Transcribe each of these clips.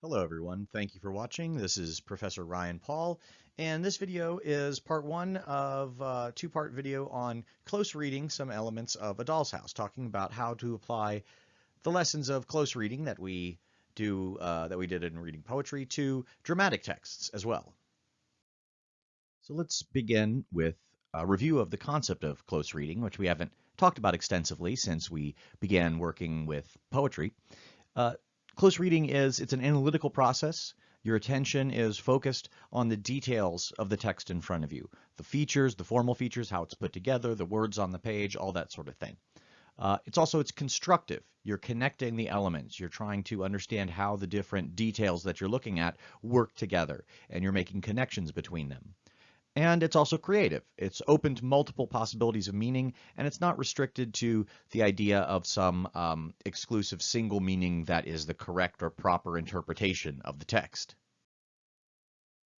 Hello everyone, thank you for watching. This is Professor Ryan Paul, and this video is part one of a two-part video on close reading some elements of A Doll's House, talking about how to apply the lessons of close reading that we do uh, that we did in reading poetry to dramatic texts as well. So let's begin with a review of the concept of close reading, which we haven't talked about extensively since we began working with poetry. Uh, Close reading is, it's an analytical process. Your attention is focused on the details of the text in front of you. The features, the formal features, how it's put together, the words on the page, all that sort of thing. Uh, it's also, it's constructive. You're connecting the elements. You're trying to understand how the different details that you're looking at work together, and you're making connections between them. And it's also creative. It's open to multiple possibilities of meaning, and it's not restricted to the idea of some um, exclusive single meaning that is the correct or proper interpretation of the text.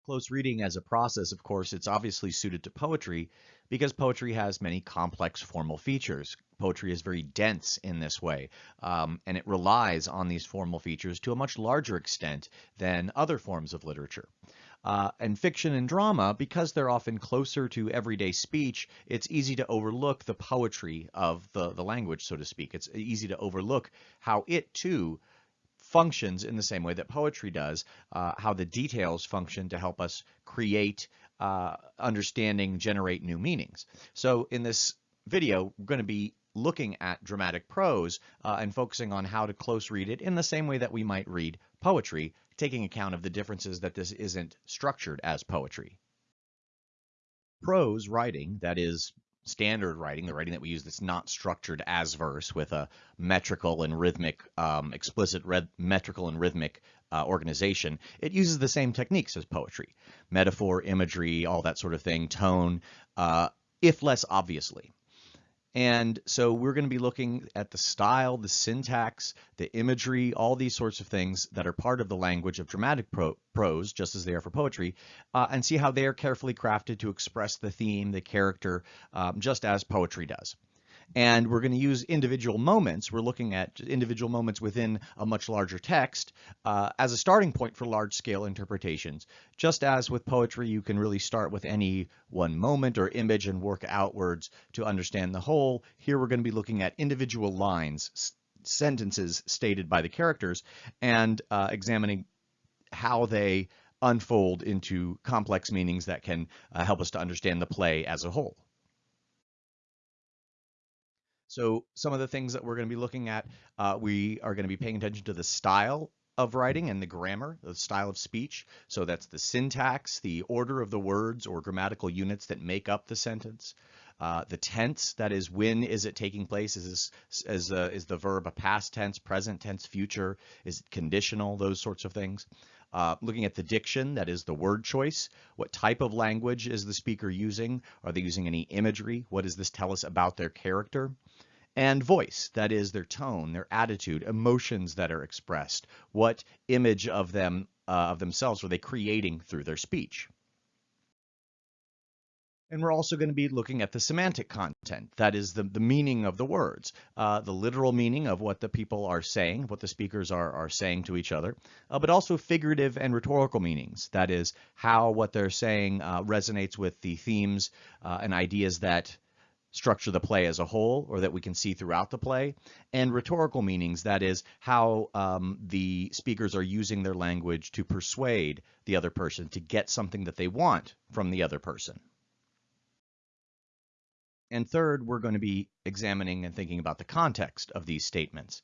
Close reading as a process, of course, it's obviously suited to poetry because poetry has many complex formal features. Poetry is very dense in this way, um, and it relies on these formal features to a much larger extent than other forms of literature. Uh, and fiction and drama, because they're often closer to everyday speech, it's easy to overlook the poetry of the, the language, so to speak. It's easy to overlook how it too functions in the same way that poetry does, uh, how the details function to help us create uh, understanding, generate new meanings. So in this video, we're going to be looking at dramatic prose uh, and focusing on how to close read it in the same way that we might read poetry, taking account of the differences that this isn't structured as poetry. Prose writing, that is standard writing, the writing that we use that's not structured as verse with a metrical and rhythmic, um, explicit metrical and rhythmic uh, organization, it uses the same techniques as poetry. Metaphor, imagery, all that sort of thing, tone, uh, if less obviously. And so we're going to be looking at the style, the syntax, the imagery, all these sorts of things that are part of the language of dramatic pro prose, just as they are for poetry, uh, and see how they are carefully crafted to express the theme, the character, um, just as poetry does. And we're going to use individual moments. We're looking at individual moments within a much larger text uh, as a starting point for large scale interpretations. Just as with poetry, you can really start with any one moment or image and work outwards to understand the whole. Here we're going to be looking at individual lines, sentences stated by the characters, and uh, examining how they unfold into complex meanings that can uh, help us to understand the play as a whole. So some of the things that we're going to be looking at, uh, we are going to be paying attention to the style of writing and the grammar, the style of speech. So that's the syntax, the order of the words or grammatical units that make up the sentence. Uh, the tense, that is, when is it taking place? Is this is, uh, is the verb a past tense, present tense, future? Is it conditional? Those sorts of things. Uh, looking at the diction, that is the word choice. What type of language is the speaker using? Are they using any imagery? What does this tell us about their character? and voice, that is their tone, their attitude, emotions that are expressed. What image of them uh, of themselves are they creating through their speech? And we're also going to be looking at the semantic content, that is the, the meaning of the words, uh, the literal meaning of what the people are saying, what the speakers are, are saying to each other, uh, but also figurative and rhetorical meanings, that is how what they're saying uh, resonates with the themes uh, and ideas that structure the play as a whole or that we can see throughout the play, and rhetorical meanings, that is, how um, the speakers are using their language to persuade the other person to get something that they want from the other person. And third, we're going to be examining and thinking about the context of these statements.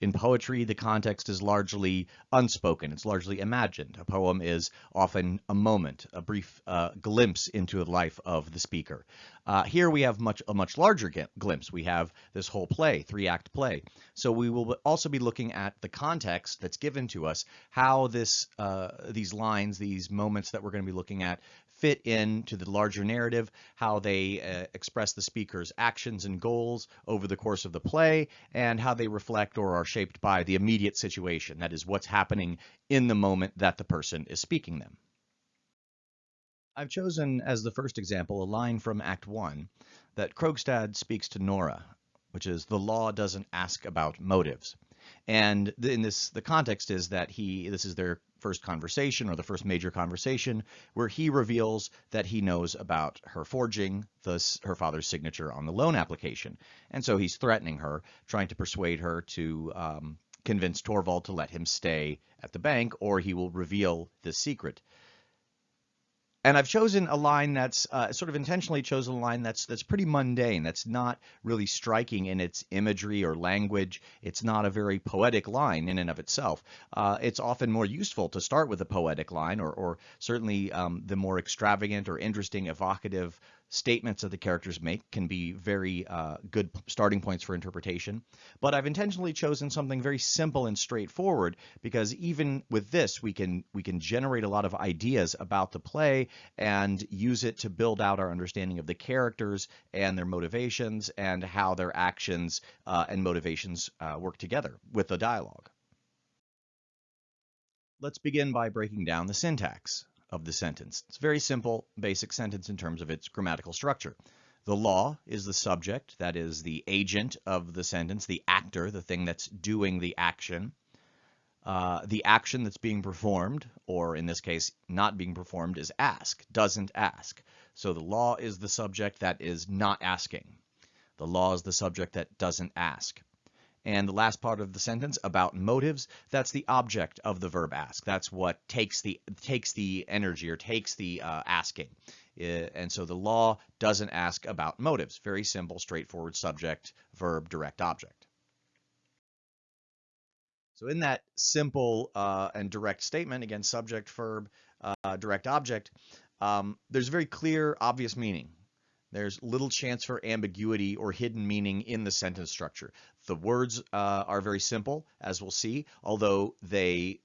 In poetry, the context is largely unspoken. It's largely imagined. A poem is often a moment, a brief uh, glimpse into the life of the speaker. Uh, here we have much a much larger glimpse. We have this whole play, three-act play. So we will also be looking at the context that's given to us, how this uh, these lines, these moments that we're going to be looking at fit into the larger narrative, how they uh, express the speaker's actions and goals over the course of the play, and how they reflect or are shaped by the immediate situation, that is what's happening in the moment that the person is speaking them. I've chosen as the first example a line from Act 1 that Krogstad speaks to Nora, which is the law doesn't ask about motives. And in this, the context is that he, this is their first conversation or the first major conversation where he reveals that he knows about her forging the, her father's signature on the loan application. And so he's threatening her, trying to persuade her to um, convince Torvald to let him stay at the bank or he will reveal this secret. And I've chosen a line that's uh, sort of intentionally chosen a line that's that's pretty mundane. That's not really striking in its imagery or language. It's not a very poetic line in and of itself. Uh, it's often more useful to start with a poetic line, or, or certainly um, the more extravagant or interesting, evocative statements that the characters make can be very uh, good starting points for interpretation. But I've intentionally chosen something very simple and straightforward because even with this, we can we can generate a lot of ideas about the play and use it to build out our understanding of the characters and their motivations and how their actions uh, and motivations uh, work together with the dialogue. Let's begin by breaking down the syntax of the sentence. It's a very simple, basic sentence in terms of its grammatical structure. The law is the subject, that is the agent of the sentence, the actor, the thing that's doing the action. Uh, the action that's being performed, or in this case, not being performed, is ask, doesn't ask. So the law is the subject that is not asking. The law is the subject that doesn't ask. And the last part of the sentence about motives, that's the object of the verb ask. That's what takes the takes the energy or takes the uh, asking. And so the law doesn't ask about motives. Very simple, straightforward subject, verb, direct object. So in that simple uh, and direct statement, again, subject, verb, uh, direct object, um, there's very clear, obvious meaning. There's little chance for ambiguity or hidden meaning in the sentence structure. The words uh, are very simple, as we'll see, although they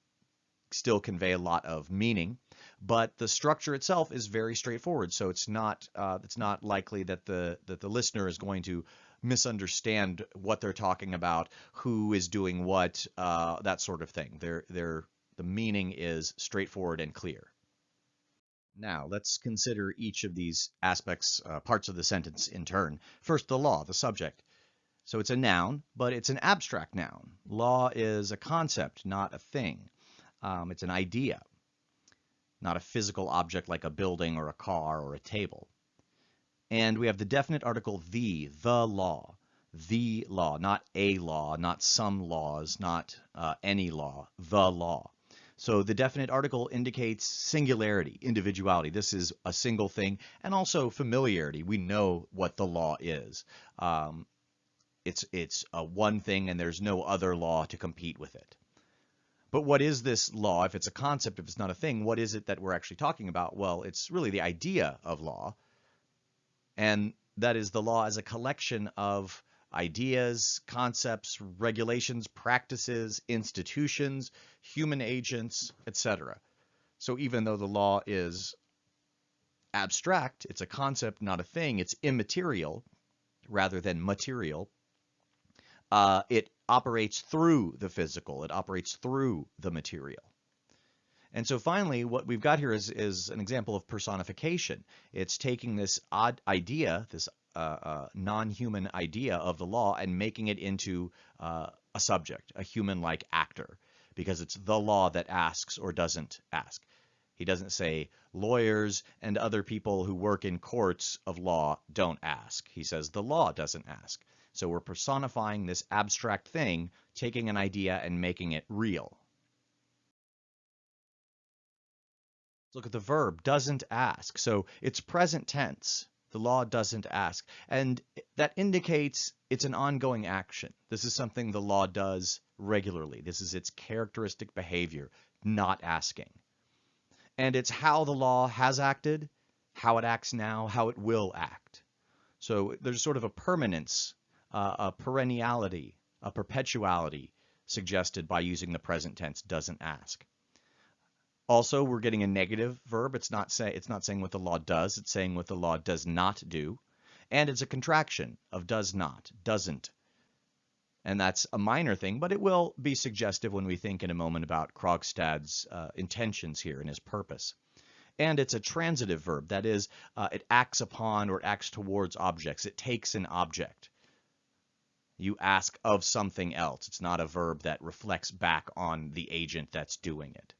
still convey a lot of meaning. But the structure itself is very straightforward, so it's not uh, it's not likely that the that the listener is going to misunderstand what they're talking about, who is doing what, uh, that sort of thing. They're, they're, the meaning is straightforward and clear. Now, let's consider each of these aspects, uh, parts of the sentence in turn. First, the law, the subject. So it's a noun, but it's an abstract noun. Law is a concept, not a thing. Um, it's an idea, not a physical object like a building or a car or a table. And we have the definite article the, the law, the law, not a law, not some laws, not uh, any law, the law. So the definite article indicates singularity, individuality. This is a single thing, and also familiarity. We know what the law is. Um, it's it's one thing, and there's no other law to compete with it. But what is this law? If it's a concept, if it's not a thing, what is it that we're actually talking about? Well, it's really the idea of law, and that is the law as a collection of ideas, concepts, regulations, practices, institutions, human agents, etc. So even though the law is abstract, it's a concept, not a thing, it's immaterial rather than material, uh, it operates through the physical, it operates through the material. And so finally, what we've got here is, is an example of personification. It's taking this odd idea, this uh, non-human idea of the law and making it into uh, a subject, a human-like actor, because it's the law that asks or doesn't ask. He doesn't say lawyers and other people who work in courts of law don't ask. He says the law doesn't ask. So we're personifying this abstract thing, taking an idea and making it real. Look at the verb, doesn't ask. So it's present tense. The law doesn't ask. And that indicates it's an ongoing action. This is something the law does regularly. This is its characteristic behavior, not asking. And it's how the law has acted, how it acts now, how it will act. So there's sort of a permanence, uh, a perenniality, a perpetuality suggested by using the present tense doesn't ask. Also, we're getting a negative verb. It's not say it's not saying what the law does. It's saying what the law does not do. And it's a contraction of does not, doesn't. And that's a minor thing, but it will be suggestive when we think in a moment about Krogstad's uh, intentions here and his purpose. And it's a transitive verb. That is, uh, it acts upon or acts towards objects. It takes an object. You ask of something else. It's not a verb that reflects back on the agent that's doing it.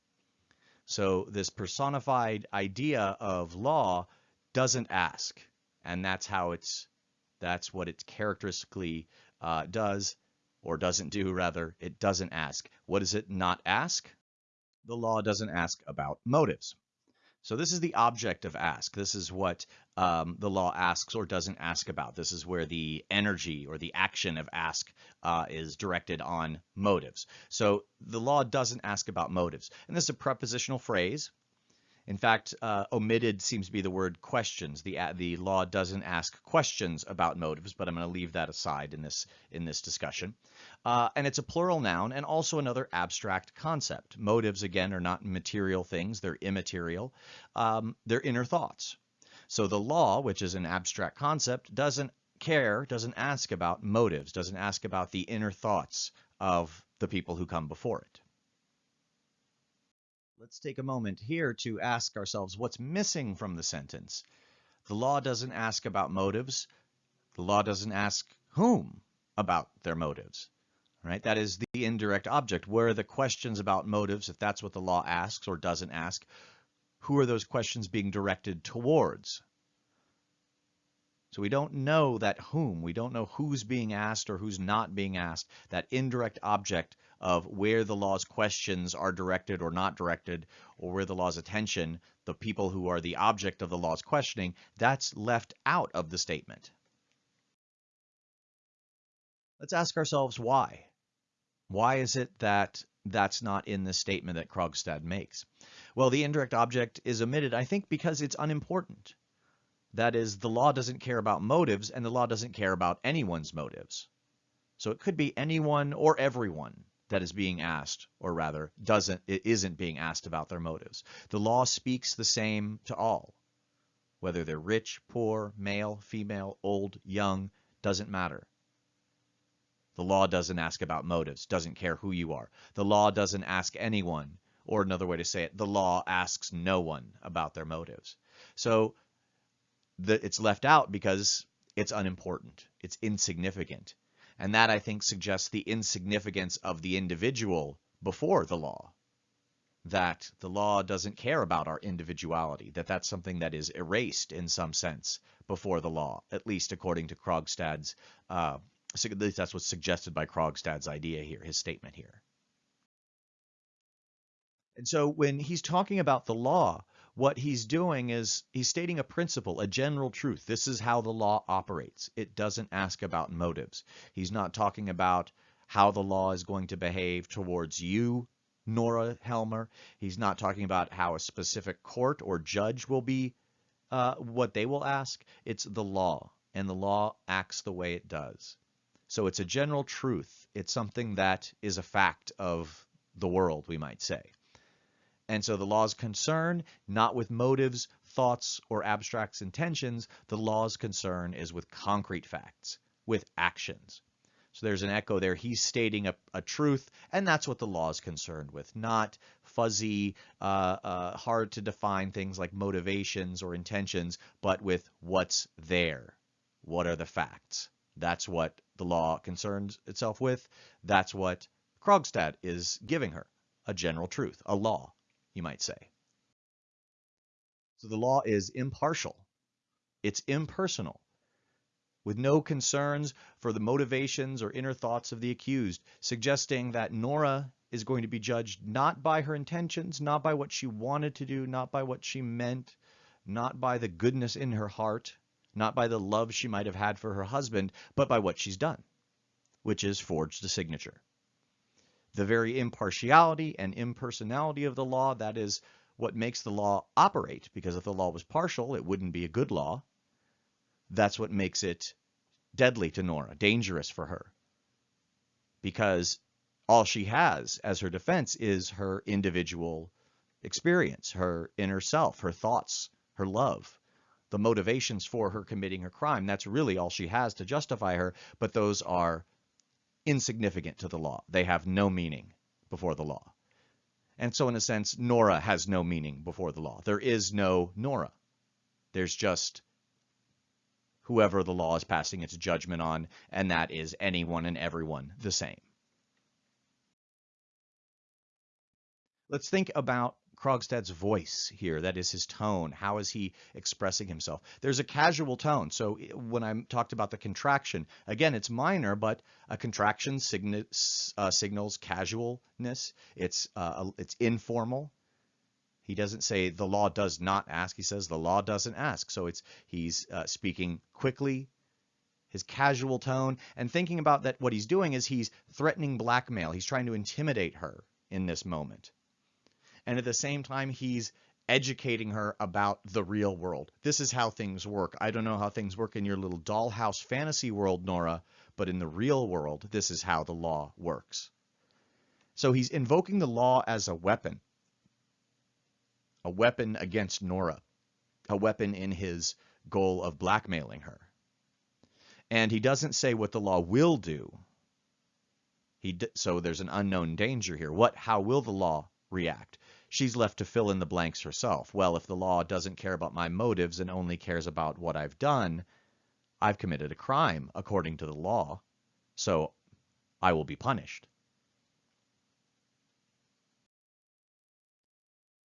So this personified idea of law doesn't ask, and that's how it's that's what it characteristically uh, does or doesn't do rather. It doesn't ask. What does it not ask? The law doesn't ask about motives. So this is the object of ask. This is what um, the law asks or doesn't ask about. This is where the energy or the action of ask uh, is directed on motives. So the law doesn't ask about motives. And this is a prepositional phrase. In fact, uh, omitted seems to be the word questions. The, the law doesn't ask questions about motives, but I'm going to leave that aside in this, in this discussion. Uh, and it's a plural noun and also another abstract concept. Motives, again, are not material things. They're immaterial. Um, they're inner thoughts. So the law, which is an abstract concept, doesn't care, doesn't ask about motives, doesn't ask about the inner thoughts of the people who come before it. Let's take a moment here to ask ourselves what's missing from the sentence. The law doesn't ask about motives. The law doesn't ask whom about their motives. Right? That is the indirect object. Where are the questions about motives, if that's what the law asks or doesn't ask? Who are those questions being directed towards? So we don't know that whom, we don't know who's being asked or who's not being asked. That indirect object of where the law's questions are directed or not directed, or where the law's attention, the people who are the object of the law's questioning, that's left out of the statement. Let's ask ourselves why. Why is it that that's not in the statement that Krogstad makes? Well, the indirect object is omitted, I think, because it's unimportant. That is, the law doesn't care about motives, and the law doesn't care about anyone's motives. So it could be anyone or everyone that is being asked, or rather, doesn't it isn't being asked about their motives. The law speaks the same to all, whether they're rich, poor, male, female, old, young, doesn't matter. The law doesn't ask about motives, doesn't care who you are. The law doesn't ask anyone, or another way to say it, the law asks no one about their motives. So the, it's left out because it's unimportant, it's insignificant. And that, I think, suggests the insignificance of the individual before the law. That the law doesn't care about our individuality, that that's something that is erased in some sense before the law, at least according to Krogstad's, uh, at least that's what's suggested by Krogstad's idea here, his statement here. And so when he's talking about the law, what he's doing is he's stating a principle, a general truth. This is how the law operates. It doesn't ask about motives. He's not talking about how the law is going to behave towards you, Nora Helmer. He's not talking about how a specific court or judge will be, uh, what they will ask. It's the law, and the law acts the way it does. So it's a general truth. It's something that is a fact of the world, we might say. And so the law's concern, not with motives, thoughts, or abstract intentions, the law's concern is with concrete facts, with actions. So there's an echo there. He's stating a, a truth, and that's what the law is concerned with, not fuzzy, uh, uh, hard to define things like motivations or intentions, but with what's there. What are the facts? That's what the law concerns itself with. That's what Krogstad is giving her, a general truth, a law you might say. So the law is impartial. It's impersonal, with no concerns for the motivations or inner thoughts of the accused, suggesting that Nora is going to be judged not by her intentions, not by what she wanted to do, not by what she meant, not by the goodness in her heart, not by the love she might have had for her husband, but by what she's done, which is forged a signature the very impartiality and impersonality of the law, that is what makes the law operate, because if the law was partial, it wouldn't be a good law. That's what makes it deadly to Nora, dangerous for her. Because all she has as her defense is her individual experience, her inner self, her thoughts, her love, the motivations for her committing her crime. That's really all she has to justify her, but those are insignificant to the law. They have no meaning before the law. And so in a sense, Nora has no meaning before the law. There is no Nora. There's just whoever the law is passing its judgment on, and that is anyone and everyone the same. Let's think about Krogstad's voice here, that is his tone. How is he expressing himself? There's a casual tone. So when I talked about the contraction, again, it's minor, but a contraction sign uh, signals casualness. It's, uh, it's informal. He doesn't say the law does not ask. He says the law doesn't ask. So it's he's uh, speaking quickly, his casual tone, and thinking about that what he's doing is he's threatening blackmail. He's trying to intimidate her in this moment and at the same time he's educating her about the real world. This is how things work. I don't know how things work in your little dollhouse fantasy world, Nora, but in the real world, this is how the law works. So he's invoking the law as a weapon, a weapon against Nora, a weapon in his goal of blackmailing her. And he doesn't say what the law will do. He so there's an unknown danger here. What how will the law react? She's left to fill in the blanks herself. Well, if the law doesn't care about my motives and only cares about what I've done, I've committed a crime according to the law, so I will be punished.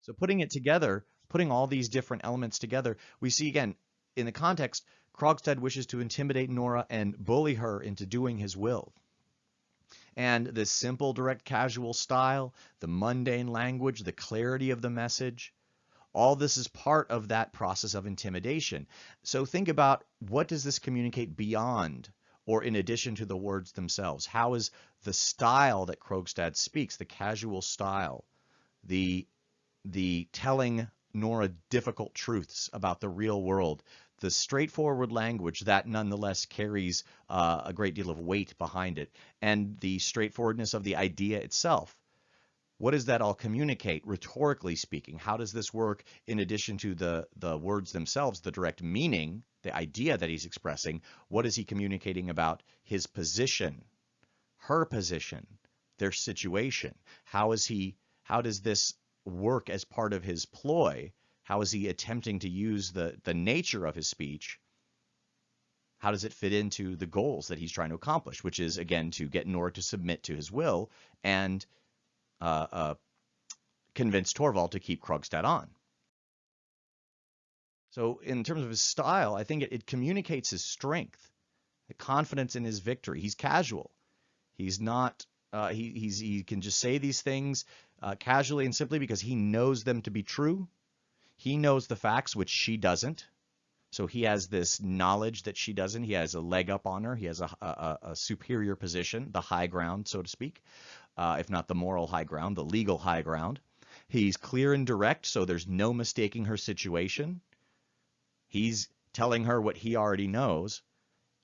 So putting it together, putting all these different elements together, we see again, in the context, Krogstad wishes to intimidate Nora and bully her into doing his will. And the simple, direct, casual style, the mundane language, the clarity of the message, all this is part of that process of intimidation. So think about what does this communicate beyond or in addition to the words themselves? How is the style that Krogstad speaks, the casual style, the the telling Nora difficult truths about the real world, the straightforward language that nonetheless carries uh, a great deal of weight behind it, and the straightforwardness of the idea itself. What does that all communicate, rhetorically speaking? How does this work in addition to the, the words themselves, the direct meaning, the idea that he's expressing? What is he communicating about his position, her position, their situation? How is he, how does this work as part of his ploy how is he attempting to use the, the nature of his speech? How does it fit into the goals that he's trying to accomplish, which is, again, to get Nora to submit to his will and uh, uh, convince Torvald to keep Krogstad on. So in terms of his style, I think it, it communicates his strength, the confidence in his victory. He's casual. He's not, uh, he, he can just say these things uh, casually and simply because he knows them to be true he knows the facts, which she doesn't. So he has this knowledge that she doesn't. He has a leg up on her. He has a, a, a superior position, the high ground, so to speak, uh, if not the moral high ground, the legal high ground. He's clear and direct, so there's no mistaking her situation. He's telling her what he already knows,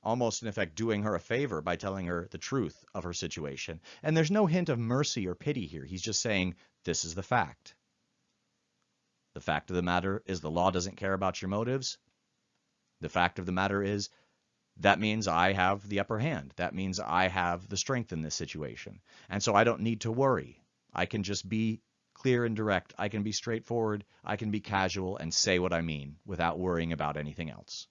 almost in effect doing her a favor by telling her the truth of her situation. And there's no hint of mercy or pity here. He's just saying, this is the fact. The fact of the matter is the law doesn't care about your motives. The fact of the matter is that means I have the upper hand. That means I have the strength in this situation. And so I don't need to worry. I can just be clear and direct. I can be straightforward. I can be casual and say what I mean without worrying about anything else.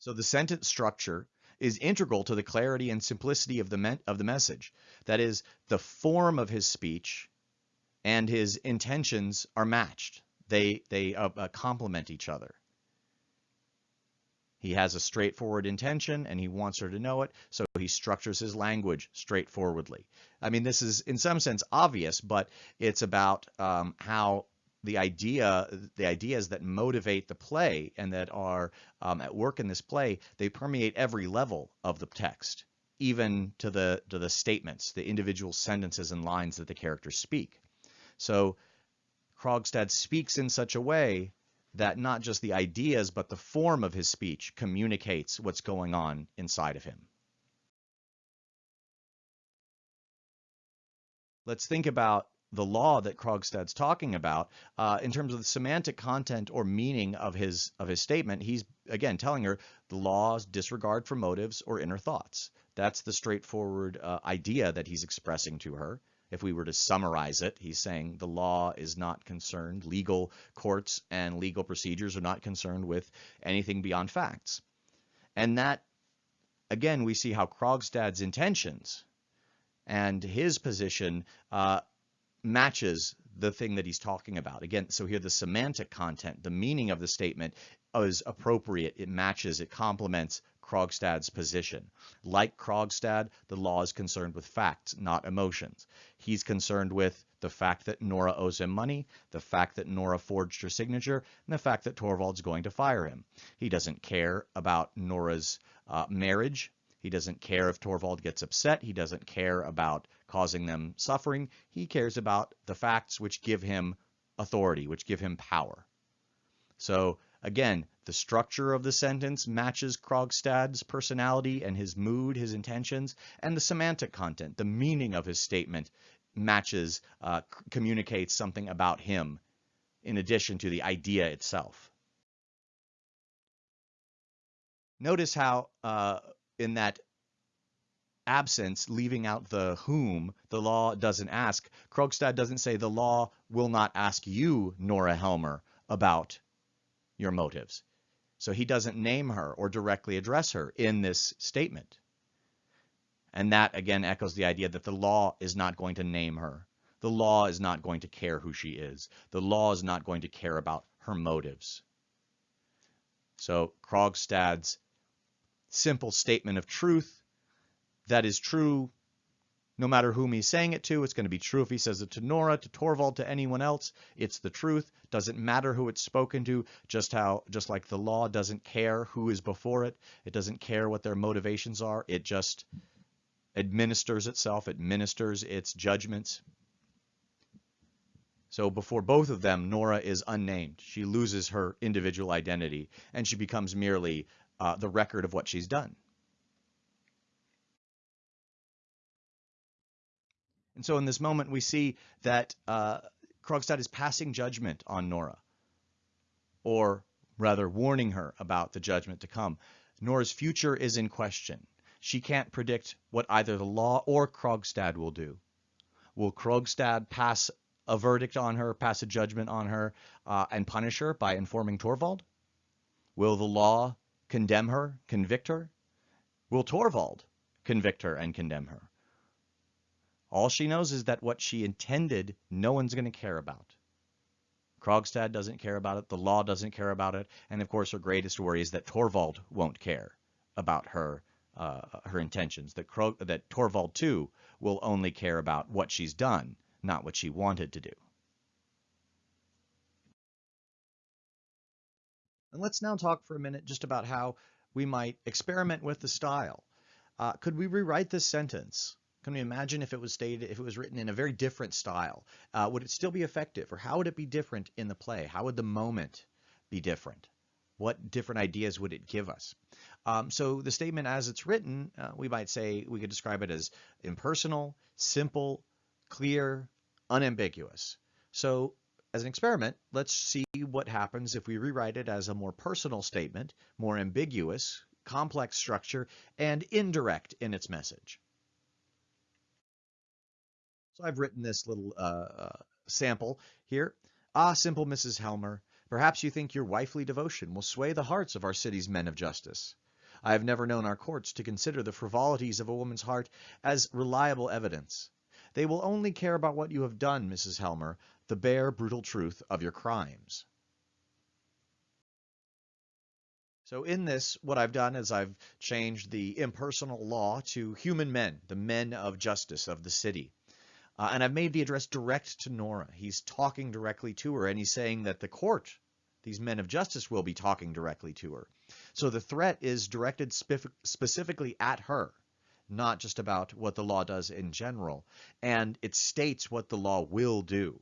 So the sentence structure is integral to the clarity and simplicity of the, of the message. That is, the form of his speech and his intentions are matched. They they uh, uh, complement each other. He has a straightforward intention and he wants her to know it, so he structures his language straightforwardly. I mean, this is in some sense obvious, but it's about um, how the idea, the ideas that motivate the play and that are um, at work in this play, they permeate every level of the text, even to the to the statements, the individual sentences and lines that the characters speak. So Krogstad speaks in such a way that not just the ideas, but the form of his speech communicates what's going on inside of him. Let's think about the law that Krogstad's talking about uh, in terms of the semantic content or meaning of his of his statement. He's again telling her the law's disregard for motives or inner thoughts. That's the straightforward uh, idea that he's expressing to her If we were to summarize it, he's saying the law is not concerned, legal courts and legal procedures are not concerned with anything beyond facts. And that, again, we see how Krogstad's intentions and his position uh, matches the thing that he's talking about. Again, so here the semantic content, the meaning of the statement is appropriate. It matches, it complements Krogstad's position. Like Krogstad, the law is concerned with facts, not emotions. He's concerned with the fact that Nora owes him money, the fact that Nora forged her signature, and the fact that Torvald's going to fire him. He doesn't care about Nora's uh, marriage. He doesn't care if Torvald gets upset. He doesn't care about causing them suffering. He cares about the facts which give him authority, which give him power. So Again, the structure of the sentence matches Krogstad's personality and his mood, his intentions, and the semantic content, the meaning of his statement matches, uh, communicates something about him in addition to the idea itself. Notice how uh, in that absence, leaving out the whom, the law doesn't ask. Krogstad doesn't say the law will not ask you, Nora Helmer, about your motives. So he doesn't name her or directly address her in this statement. And that again echoes the idea that the law is not going to name her. The law is not going to care who she is. The law is not going to care about her motives. So Krogstad's simple statement of truth that is true no matter whom he's saying it to, it's going to be true if he says it to Nora, to Torvald, to anyone else. It's the truth. Doesn't matter who it's spoken to, just how just like the law doesn't care who is before it. It doesn't care what their motivations are. It just administers itself, administers its judgments. So before both of them, Nora is unnamed. She loses her individual identity and she becomes merely uh, the record of what she's done. And so in this moment, we see that uh, Krogstad is passing judgment on Nora, or rather warning her about the judgment to come. Nora's future is in question. She can't predict what either the law or Krogstad will do. Will Krogstad pass a verdict on her, pass a judgment on her, uh, and punish her by informing Torvald? Will the law condemn her, convict her? Will Torvald convict her and condemn her? All she knows is that what she intended, no one's going to care about. Krogstad doesn't care about it. The law doesn't care about it. And of course, her greatest worry is that Torvald won't care about her uh, her intentions. That Krog that Torvald too will only care about what she's done, not what she wanted to do. And let's now talk for a minute just about how we might experiment with the style. Uh, could we rewrite this sentence? Can we imagine if it was stated, if it was written in a very different style? Uh, would it still be effective, or how would it be different in the play? How would the moment be different? What different ideas would it give us? Um, so the statement as it's written, uh, we might say we could describe it as impersonal, simple, clear, unambiguous. So as an experiment, let's see what happens if we rewrite it as a more personal statement, more ambiguous, complex structure, and indirect in its message. So I've written this little uh, uh, sample here. Ah, simple Mrs. Helmer, perhaps you think your wifely devotion will sway the hearts of our city's men of justice. I have never known our courts to consider the frivolities of a woman's heart as reliable evidence. They will only care about what you have done, Mrs. Helmer, the bare, brutal truth of your crimes. So in this, what I've done is I've changed the impersonal law to human men, the men of justice of the city. Uh, and I've made the address direct to Nora. He's talking directly to her, and he's saying that the court, these men of justice, will be talking directly to her. So the threat is directed specifically at her, not just about what the law does in general. And it states what the law will do,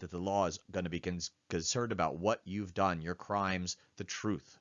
that the law is going to be concerned about what you've done, your crimes, the truth.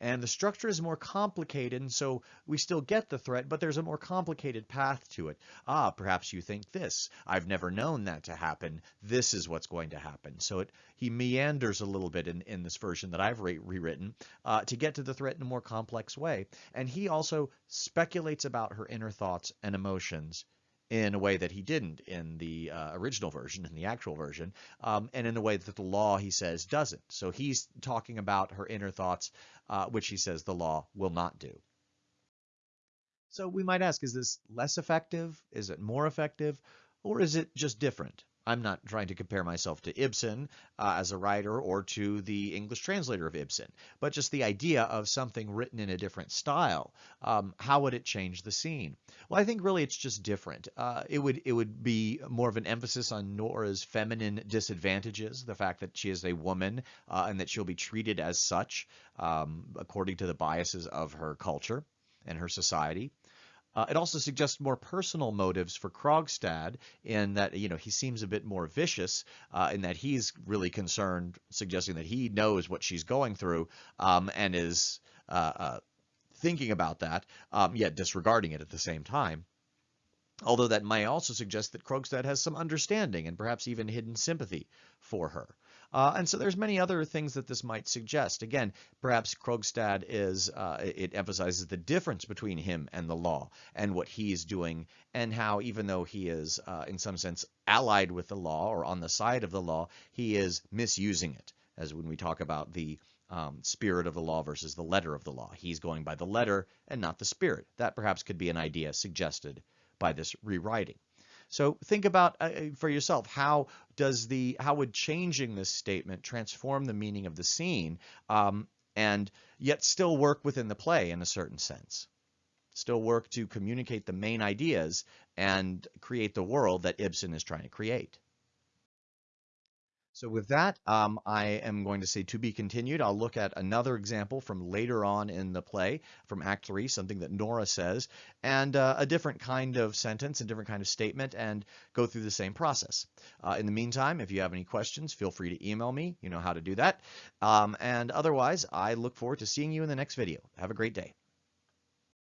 And the structure is more complicated, and so we still get the threat, but there's a more complicated path to it. Ah, perhaps you think this. I've never known that to happen. This is what's going to happen. So it, he meanders a little bit in, in this version that I've re rewritten uh, to get to the threat in a more complex way. And he also speculates about her inner thoughts and emotions in a way that he didn't in the uh, original version, in the actual version, um, and in a way that the law, he says, doesn't. So he's talking about her inner thoughts, uh, which he says the law will not do. So we might ask, is this less effective? Is it more effective? Or is it just different? I'm not trying to compare myself to Ibsen uh, as a writer or to the English translator of Ibsen, but just the idea of something written in a different style. Um, how would it change the scene? Well, I think really it's just different. Uh, it would it would be more of an emphasis on Nora's feminine disadvantages, the fact that she is a woman uh, and that she'll be treated as such um, according to the biases of her culture and her society. Uh, it also suggests more personal motives for Krogstad in that, you know, he seems a bit more vicious uh, in that he's really concerned, suggesting that he knows what she's going through um, and is uh, uh thinking about that, um, yet disregarding it at the same time. Although that may also suggest that Krogstad has some understanding and perhaps even hidden sympathy for her. Uh, and so there's many other things that this might suggest. Again, perhaps Krogstad is, uh, it emphasizes the difference between him and the law and what he's doing and how even though he is uh, in some sense allied with the law or on the side of the law, he is misusing it as when we talk about the um, spirit of the law versus the letter of the law. He's going by the letter and not the spirit. That perhaps could be an idea suggested by this rewriting. So think about uh, uh, for yourself how does the how would changing this statement transform the meaning of the scene um, and yet still work within the play in a certain sense still work to communicate the main ideas and create the world that Ibsen is trying to create. So with that, um, I am going to say to be continued. I'll look at another example from later on in the play, from Act 3, something that Nora says, and uh, a different kind of sentence, a different kind of statement, and go through the same process. Uh, in the meantime, if you have any questions, feel free to email me. You know how to do that. Um, and otherwise, I look forward to seeing you in the next video. Have a great day.